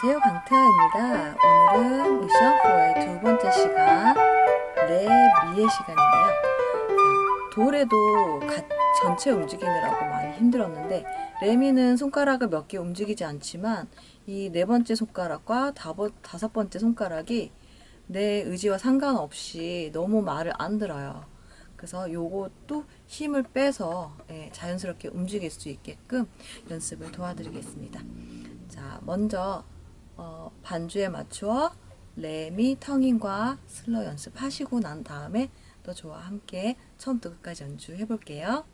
안녕하세요 강태아입니다. 오늘은 미션 4의 두 번째 시간 레 미의 시간인데요. 자, 돌에도 가, 전체 움직이느라고 많이 힘들었는데 레미는 손가락을 몇 개 움직이지 않지만 이 네 번째 손가락과 다섯 번째 손가락이 내 의지와 상관없이 너무 말을 안 들어요. 그래서 요것도 힘을 빼서 예, 자연스럽게 움직일 수 있게끔 연습을 도와드리겠습니다. 자, 먼저 어, 반주에 맞추어 레미 텅잉과 슬러 연습하시고 난 다음에 또 저와 함께 처음부터 끝까지 연주해 볼게요.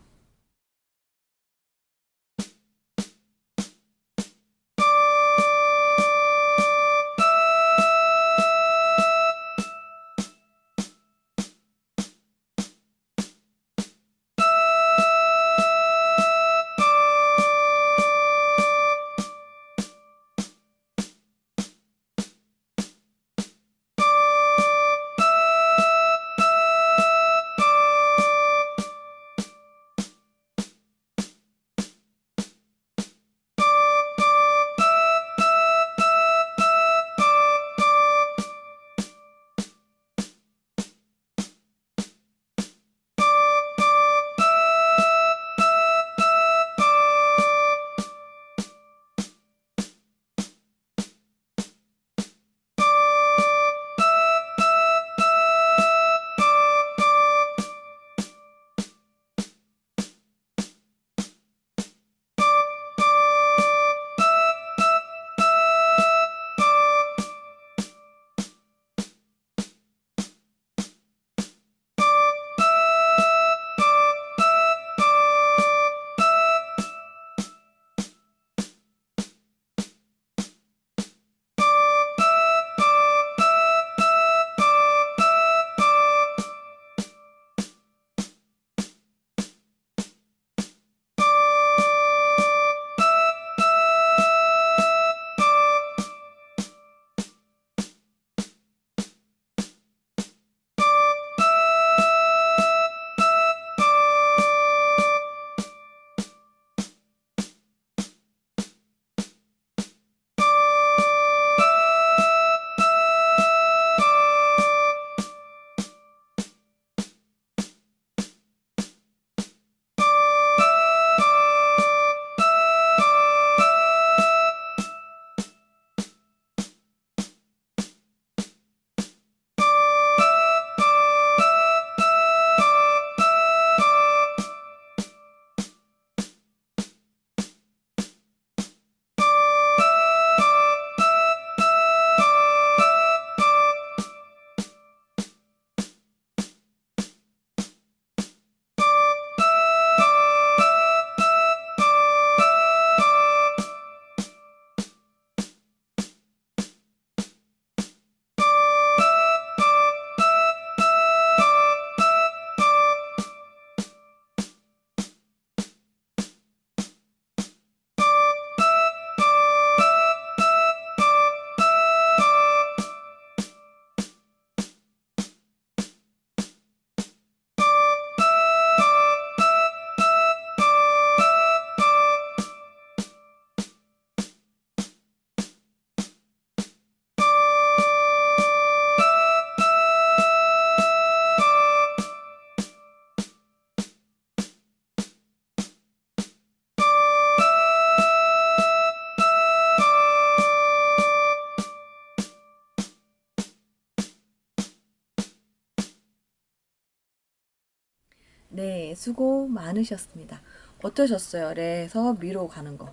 네, 수고 많으셨습니다. 어떠셨어요? 레에서 미로 가는 거.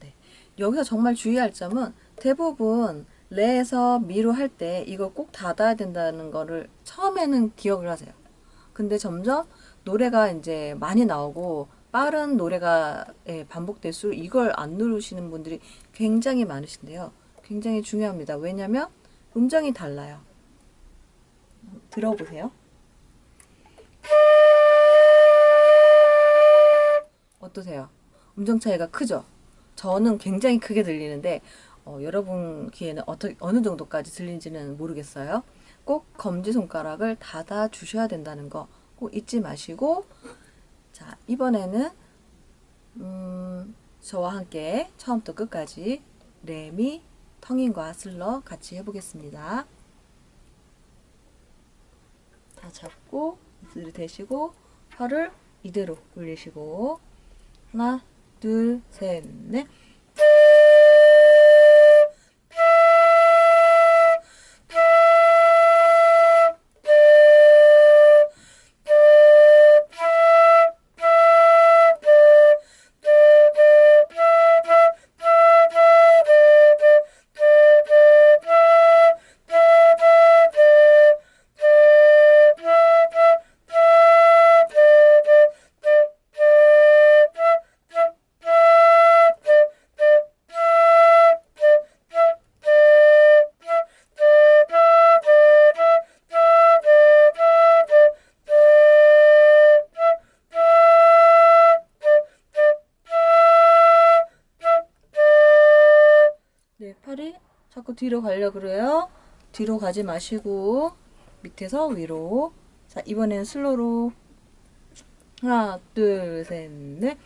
네. 여기서 정말 주의할 점은 대부분 레에서 미로 할 때 이걸 꼭 닫아야 된다는 거를 처음에는 기억을 하세요. 근데 점점 노래가 이제 많이 나오고 빠른 노래가 예, 반복될수록 이걸 안 누르시는 분들이 굉장히 많으신데요. 굉장히 중요합니다. 왜냐면 음정이 달라요. 들어보세요. 어떠세요? 음정 차이가 크죠? 저는 굉장히 크게 들리는데 어, 여러분 귀에는 어떠, 어느 정도까지 들리는지는 모르겠어요. 꼭 검지손가락을 닫아 주셔야 된다는 거 꼭 잊지 마시고 자 이번에는 음, 저와 함께 처음부터 끝까지 레미, 텅잉과 슬러 같이 해보겠습니다. 다 잡고 이대로 대시고 팔을 이대로 올리시고 하나 둘 셋 넷 자꾸 뒤로 가려 그래요. 뒤로 가지 마시고 밑에서 위로. 자, 이번엔 슬로로 하나, 둘, 셋, 넷.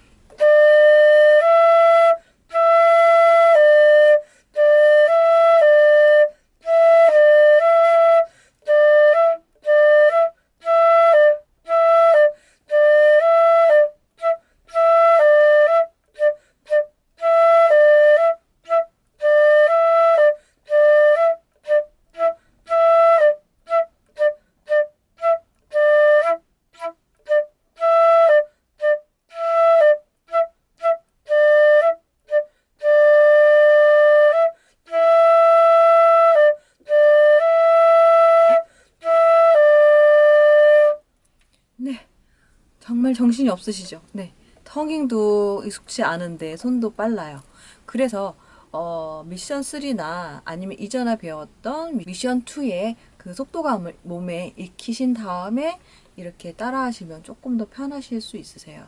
정말 정신이 없으시죠? 네. 텅잉도 익숙치 않은데 손도 빨라요. 그래서 어, 미션 3나 아니면 이전에 배웠던 미션 2의 그 속도감을 몸에 익히신 다음에 이렇게 따라 하시면 조금 더 편하실 수 있으세요.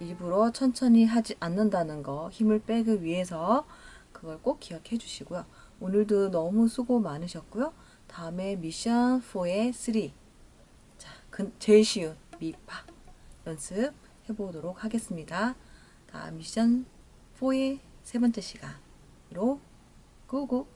일부러 천천히 하지 않는다는 거 힘을 빼기 위해서 그걸 꼭 기억해 주시고요. 오늘도 너무 수고 많으셨고요. 다음에 미션 4의 3 자, 그 제일 쉬운 미파 연습 해 보도록 하겠습니다. 다음 미션 4의 세 번째 시간으로 고고